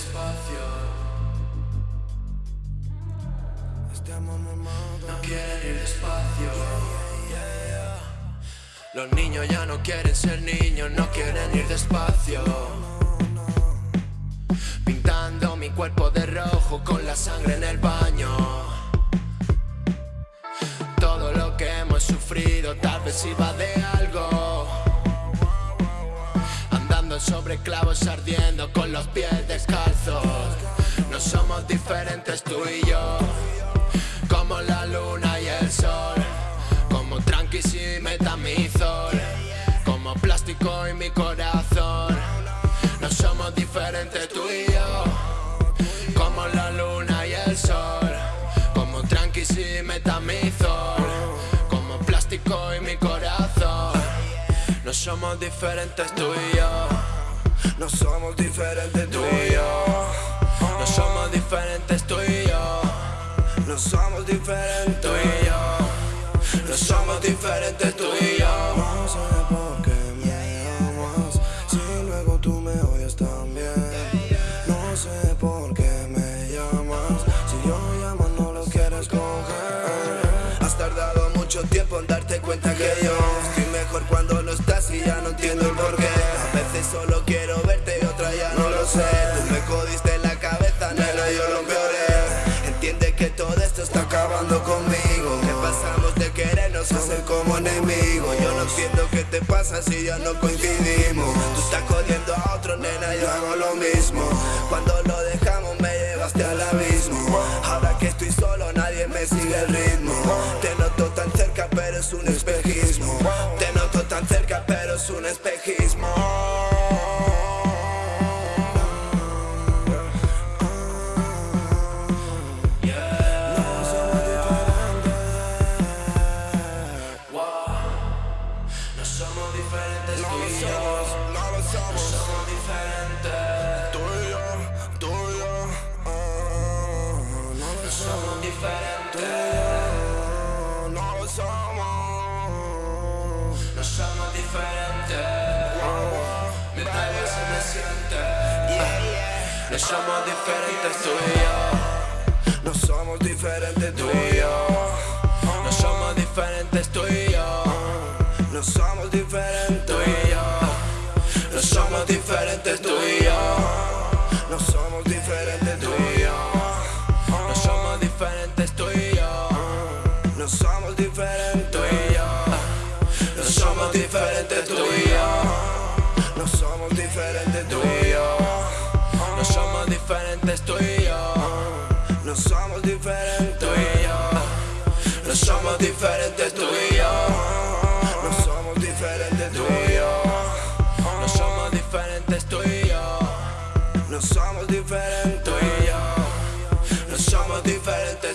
despacio. No quieren ir despacio. Los niños ya no quieren ser niños, no quieren ir despacio. Pintando mi cuerpo de rojo con la sangre en el baño. Todo lo que hemos sufrido tal vez iba de sobre clavos ardiendo con los pies descalzos. No somos diferentes tú y yo. Como la luna y el sol. Como tranquis y metamizol. Como plástico y mi corazón. No somos diferentes No somos diferentes tú y yo. No somos diferentes tú y yo. No somos diferentes tú y yo. No somos diferentes Tú y yo. No somos diferentes tú y yo. No sé por qué me llamas Si luego tú me odias también No sé por qué me llamas Si yo llamo no lo quieres coger Has tardado mucho tiempo en darte cuenta que yo Estoy mejor cuando ya no entiendo el porqué. A veces solo quiero verte y otra ya no lo sé. Tú me jodiste la cabeza, nena, yo lo peoré Entiende que todo esto está acabando conmigo. Que pasamos de querernos a ser como enemigos Yo no entiendo qué te pasa si ya no coincidimos. Tú estás jodiendo a otro, nena, yo hago lo mismo. Cuando lo dejamos somos somos diferentes. Tú y yo, tú y yo, ah, no No somos diferentes. No lo somos No somos diferentes. Me pega si me siente. No somos diferentes tú y yo. No somos diferentes tú y yo No somos diferentes tú y yo No somos diferentes tú y yo. No somos diferentes Tú y yo. No somos diferentes tú y yo. No somos diferentes tú y yo No somos diferentes tú y yo. No somos diferentes Tú y yo. No somos diferentes tú y yo. diferente.